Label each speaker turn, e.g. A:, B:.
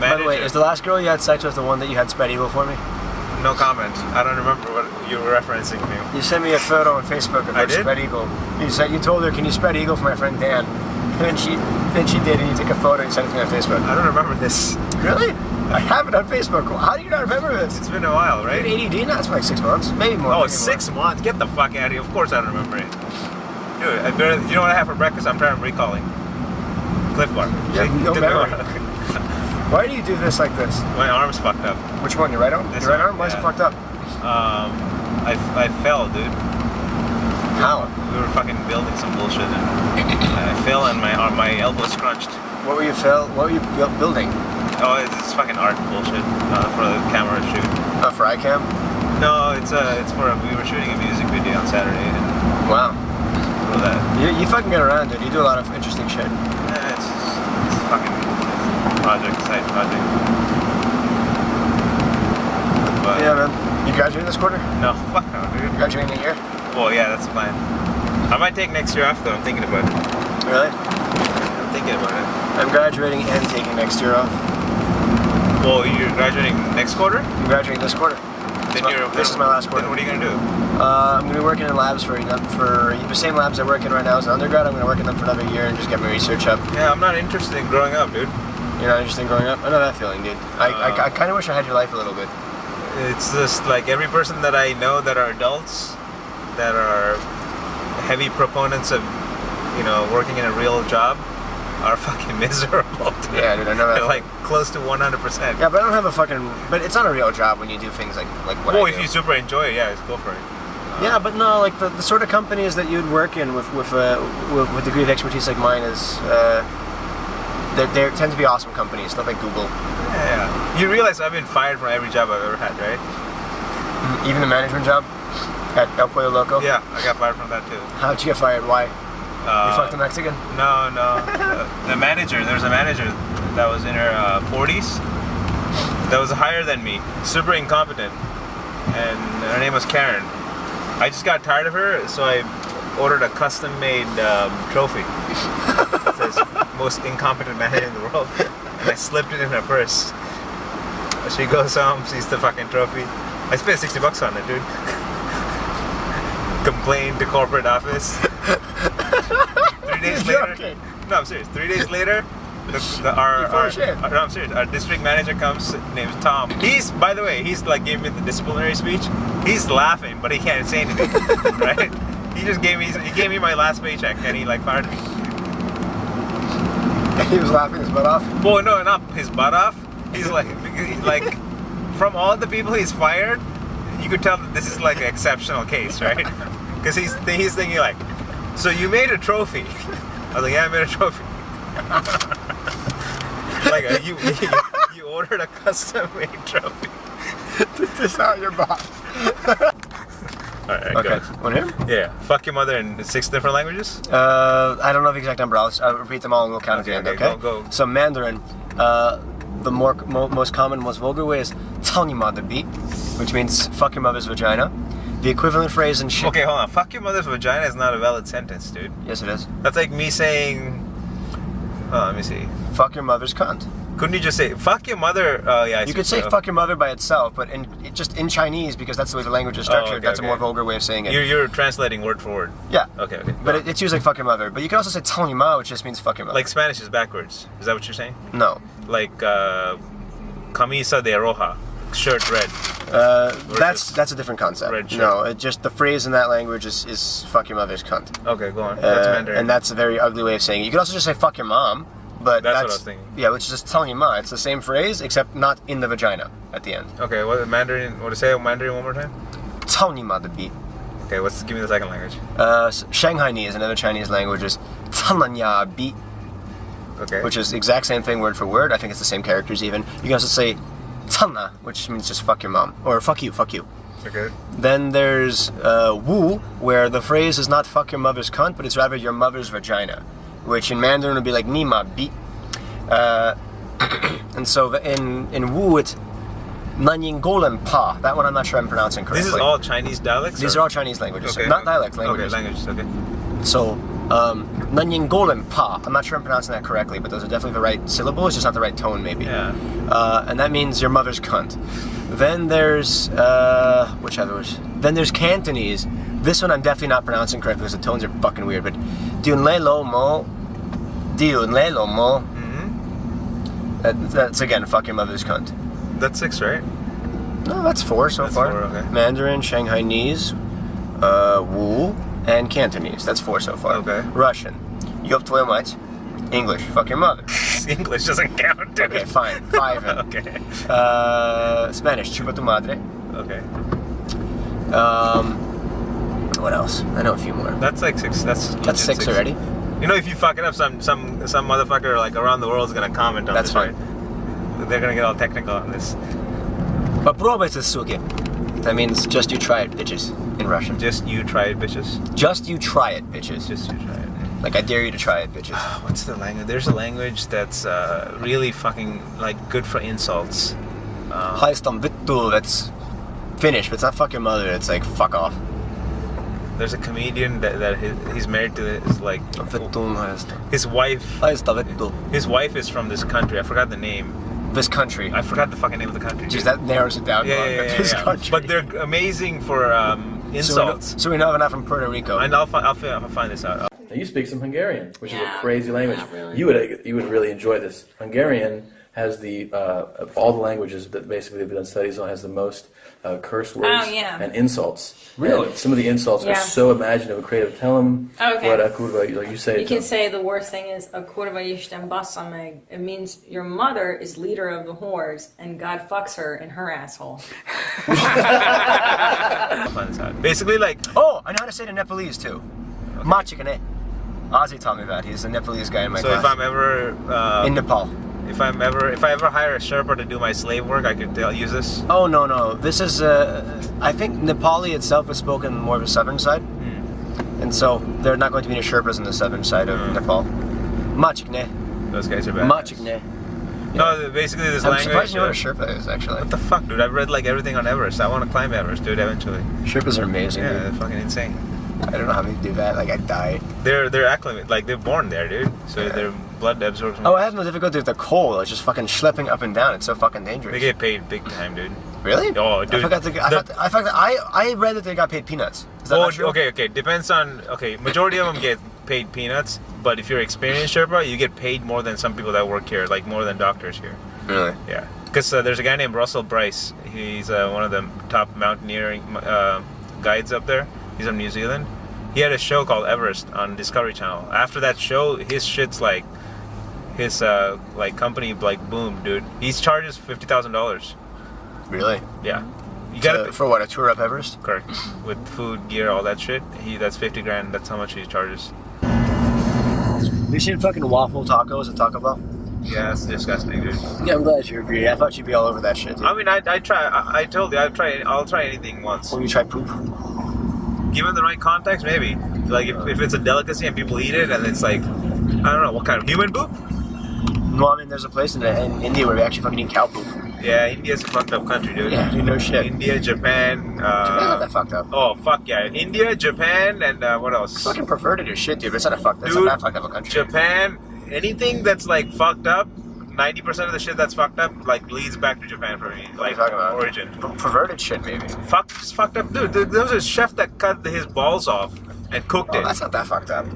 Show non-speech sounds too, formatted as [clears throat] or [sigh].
A: By the way, is the last girl you had sex with the one that you had spread eagle for me?
B: No comment. I don't remember what you were referencing me.
A: You sent me a photo on Facebook of her
B: I did?
A: spread eagle. You said you told her, "Can you spread eagle for my friend Dan?" [laughs] And she, then she did, and you took a photo and sent it to me on Facebook.
B: I don't remember this.
A: Really? I have it on Facebook. How do you not remember this?
B: It's been a while,
A: You
B: right?
A: had ADD now? It's like six months, maybe more.
B: Oh,
A: maybe
B: six
A: more.
B: months? Get the fuck out of here. Of course I don't remember it. Dude, I better, you know what I have for breakfast? I'm trying to recalling. Clif Bar.
A: Yeah, no memory. [laughs] Why do you do this like this?
B: My arm's fucked up.
A: Which one? Your right arm?
B: This
A: Your right
B: one,
A: arm? Why is it fucked up?
B: Um, I, I fell, dude.
A: How?
B: We were fucking building some bullshit and I fell and my arm, my elbow scrunched.
A: What were you fil- What were you building?
B: Oh, it's, it's fucking art bullshit uh, for the camera shoot.
A: Uh, for iCam?
B: No, it's uh, it's for a, we were shooting a music video on Saturday and
A: Wow.
B: for that.
A: You, you fucking get around, dude. You do a lot of interesting shit.
B: Yeah, it's, it's fucking project, side project. But
A: Yeah, man. You graduating this quarter?
B: no, fuck no, dude.
A: Graduating the year?
B: Well, yeah, that's the plan. I might take next year off though. I'm thinking about it.
A: Really?
B: I'm thinking about it.
A: I'm graduating and taking next year off.
B: Well, you're graduating next quarter.
A: I'm graduating this quarter.
B: Then
A: my-
B: you're,
A: this is my last quarter.
B: Then what are you gonna do?
A: Uh, I'm going to be working in labs for for the same labs I work in right now as an undergrad. I'm going to work in them for another year and just get my research up.
B: Yeah, I'm not interested in growing up, dude.
A: You're not interested in growing up? I know that feeling, dude. I, I,
B: Uh,
A: I kind of wish I had your life a little bit.
B: It's just like every person that I know that are adults, that are heavy proponents of, you know, working in a real job, are [laughs] fucking miserable. Dude.
A: Yeah, dude, I know that. [laughs]
B: Like close to 100%.
A: Yeah, but I don't have a fucking. But it's not a real job when you do things like like what
B: Well,
A: I
B: if
A: do.
B: you super enjoy it, yeah, just go for it.
A: Yeah, but no, like the, the sort of companies that you'd work in with with uh, with, with degree of expertise like mine is, uh, they tend to be awesome companies, stuff like Google,
B: Yeah. You realize I've been fired from every job I've ever had, right?
A: even the management job at El Pollo Loco.
B: Yeah, I got fired from that too.
A: How'd you get fired? Why?
B: Uh,
A: you fucked a Mexican?
B: No, no. Uh, the manager, there was a manager that was in her uh, 40s that was higher than me, super incompetent, and her name was Karen. I just got tired of her, so I ordered a custom-made um, trophy. [laughs] most incompetent man in the world, [laughs] and I slipped it in her purse. She goes home, sees the fucking trophy. I spent 60 bucks on it, dude. [laughs] Complained to corporate office. [laughs] Three days later. No, I'm serious. Three days later, the, the, our, our, our- no, I'm serious. Our district manager comes, name's Tom. He's, by the way, he's like gave me the disciplinary speech. He's laughing, but he can't say anything, right? He just gave me, he gave me my last paycheck, and he like fired me. [laughs]
A: he was laughing his butt off.
B: Well, no, not his butt off. He's like, like, from all the people he's fired, you could tell that this is like an exceptional case, right? [laughs] Because he's he's thinking like, so you made a trophy. I was like, yeah, I made a trophy. [laughs] like uh, you, you you ordered a custom made trophy.
A: this is not your boss.
B: All right,
A: Okay.
B: go.
A: Want to hear? 'em?
B: Yeah, fuck your mother in six different languages.
A: Uh, I don't know the exact number. I'll, I'll repeat them all and we'll count
B: Okay,
A: at the end.
B: okay,
A: Okay.
B: go, go.
A: So Mandarin, uh, the more mo, most common, most vulgar way is "tell your mother beat," which means "fuck your mother's vagina." The equivalent phrase in shit.
B: Okay, hold on. Fuck your mother's vagina is not a valid sentence, dude.
A: Yes, it is.
B: That's like me saying. Oh, let me see.
A: Fuck your mother's cunt.
B: Couldn't you just say "fuck your mother"? Oh yeah, I
A: You could say
B: you're-
A: "fuck your mother" by itself, but in it- just in Chinese because that's the way the language is
B: Oh,
A: structured.
B: okay,
A: that's
B: okay.
A: a more vulgar way of saying it.
B: You're, you're translating word for word.
A: yeah.
B: Okay, okay.
A: But it, it's usually "fuck your mother." But you can also say "tell your ma," which just means "fuck your mother."
B: like Spanish is backwards. Is that what you're saying?
A: no.
B: Like uh, camisa de roja, shirt red.
A: Uh, that's that's a different concept.
B: red shirt.
A: No, it just the phrase in that language is, is "fuck your mother's cunt."
B: Okay, go on. That's
A: Uh,
B: Mandarin.
A: and that's a very ugly way of saying it. You could also just say "fuck your mom," but
B: That's what I was thinking.
A: yeah, which is just telling your mom. It's the same phrase except not in the vagina at the end.
B: okay, what Mandarin? What to say Mandarin one more time?
A: Telling your mother beat.
B: Okay, what's give me the second language?
A: Uh, Shanghainese, another Chinese language, is "talanya beat,"
B: Okay.
A: which is the exact same thing word for word. I think it's the same characters even. You can also say "tana," which means just "fuck your mom" or "fuck you, fuck you."
B: okay.
A: Then there's uh, Wu, where the phrase is not fuck your mother's cunt, but it's rather your mother's vagina, which in Mandarin would be like Nima bi. Uh, [clears throat] and so the, in, in Wu, it's Nanyin Golen Pa. That one I'm not sure I'm pronouncing correctly.
B: This is all Chinese dialects.
A: These
B: or-
A: are all Chinese languages,
B: Okay.
A: not dialect languages.
B: Okay, languages. Okay.
A: So Um, Nanyinggolen pa. I'm not sure I'm pronouncing that correctly, but those are definitely the right syllable. It's just not the right tone, maybe.
B: Yeah.
A: Uh, and that means your mother's cunt. Then there's uh, which others? Then there's Cantonese. This one I'm definitely not pronouncing correctly because the tones are fucking weird. But Diun Le Lo Mo, Diun Le Lo Mo.
B: hmm
A: That, that's again, fuck your mother's cunt.
B: That's six, right?
A: No, that's four so
B: That's
A: far.
B: four, okay.
A: Mandarin, Shanghainese, uh, Wu, and Cantonese. That's four so far.
B: Okay.
A: Russian, Yop твою мать. English, fuck your mother. [laughs]
B: English doesn't count, dude.
A: Okay, fine. Five. then. [laughs]
B: okay.
A: Uh, Spanish, chupa tu madre.
B: Okay.
A: Um, what else? I know a few more.
B: That's like six. That's legit
A: That's six already.
B: You know, if you fuck it up, some some some motherfucker like around the world is gonna comment on
A: That's
B: this.
A: fine.
B: Right? They're gonna get all technical on this.
A: Попробуйте, суки. That means just you try it, bitches, in Russian.
B: Just you try it, bitches.
A: Just you try it, bitches.
B: Just you try it.
A: Like I dare you to try it, bitches.
B: What's the language? There's a language that's uh, really fucking like good for insults. Uh,
A: Haistam vittu, that's Finnish, but it's not fuck your mother, it's like fuck off.
B: there's a comedian that, that he, he's married to his like his wife. His wife is from this country. I forgot the name.
A: This country.
B: I forgot the fucking name of the country.
A: Jeez, that narrows it down.
B: yeah,
A: a
B: yeah, yeah,
A: This
B: yeah.
A: country.
B: But they're amazing for um,
A: so we, know,
B: insults.
A: so we know they're not from Puerto Rico.
B: and I'll, fi- I'll, fi- I'll find this out.
C: Now you speak some Hungarian, which is a crazy language.
D: really.
C: You would you would really enjoy this. Hungarian has the uh, all the languages that basically they've done studies on has the most uh, curse words
D: Oh, yeah.
C: and insults.
A: Really?
C: And some of the insults
D: Yeah.
C: are so imaginative and creative. Tell them
D: Okay.
C: what a kurva like you say.
D: You can
C: them.
D: say the worst thing is a kurva yishtem basameg. It means your mother is leader of the whores and God fucks her in her asshole.
B: I'll find this out. Basically, like
A: oh, I know how to say it in Nepalese too. Machikane. Ozzy taught me that. He's a Nepalese guy in my
B: so
A: class.
B: if I'm ever uh,
A: in Nepal.
B: If I'm ever if I ever hire a Sherpa to do my slave work, I could use this.
A: Oh no no, this is uh, I think Nepali itself is spoken more of the southern side,
B: Hmm.
A: and so there are not going to be any Sherpas on the southern side of
B: Mm.
A: Nepal. Machikne,
B: Those guys are bad.
A: Machikne.
B: No, basically this
A: I'm
B: language.
A: surprised you know
B: uh,
A: what a Sherpa is actually.
B: what the fuck, dude? I've read like everything on Everest. I want to climb Everest, dude. Eventually.
A: Sherpas are amazing.
B: Yeah,
A: dude.
B: they're fucking insane.
A: I don't know how they do that. Like I die.
B: They're they're acclimated. like they're born there, dude. So
A: Yeah.
B: their blood absorbs.
A: Oh, I have no difficulty with the coal. It's just fucking schlepping up and down. It's so fucking dangerous.
B: They get paid big time, dude.
A: really?
B: Oh,
A: I
B: dude.
A: forgot. To, I,
B: The-
A: thought, I, forgot, I I read that they got paid peanuts. Is that
B: Oh,
A: true?
B: okay, okay. Depends on okay. Majority of them get paid peanuts, but if you're experienced Sherpa, you get paid more than some people that work here, like more than doctors here.
A: Really?
B: Yeah, because uh, there's a guy named Russell Brice. He's uh, one of the top mountaineering uh, guides up there. He's from New Zealand. He had a show called Everest on Discovery Channel. After that show, his shit's like his uh, like company like boom, dude. He charges fifty thousand dollars.
A: Really?
B: Yeah, you gotta
A: To- for what? A tour up Everest?
B: correct with food, gear, all that shit. He that's fifty grand. That's how much he charges.
A: You seen fucking waffle tacos at Taco Bell?
B: Yeah, that's disgusting, dude.
A: Yeah, I'm glad you agree. I thought you'd be all over that shit. Dude.
B: I mean, I, I try. I, I told you, I try. I'll try anything once.
A: When you try poop.
B: Given the right context, maybe. Like if, if it's a delicacy and people eat it, and it's like, I don't know, what kind of human poop?
A: No, I mean, there's a place in, in India where we actually fucking eat cow poop.
B: Yeah, India's a fucked up country, dude.
A: Yeah, no shit.
B: India, Japan.
A: Japan's not that
B: Uh,
A: fucked up.
B: oh fuck yeah, India, Japan, and uh, what else?
A: Fucking perverted as shit, dude. It's not a fucked. It's not that fucked up a country.
B: Japan. Anything that's like fucked up. Ninety percent of the shit that's fucked up like leads back to Japan for me,
A: What are
B: like
A: you talking about?
B: origin.
A: Per- perverted shit, maybe.
B: Fuck, just fucked up, dude. There there was a chef that cut his balls off and cooked
A: Oh,
B: it.
A: that's not that fucked up.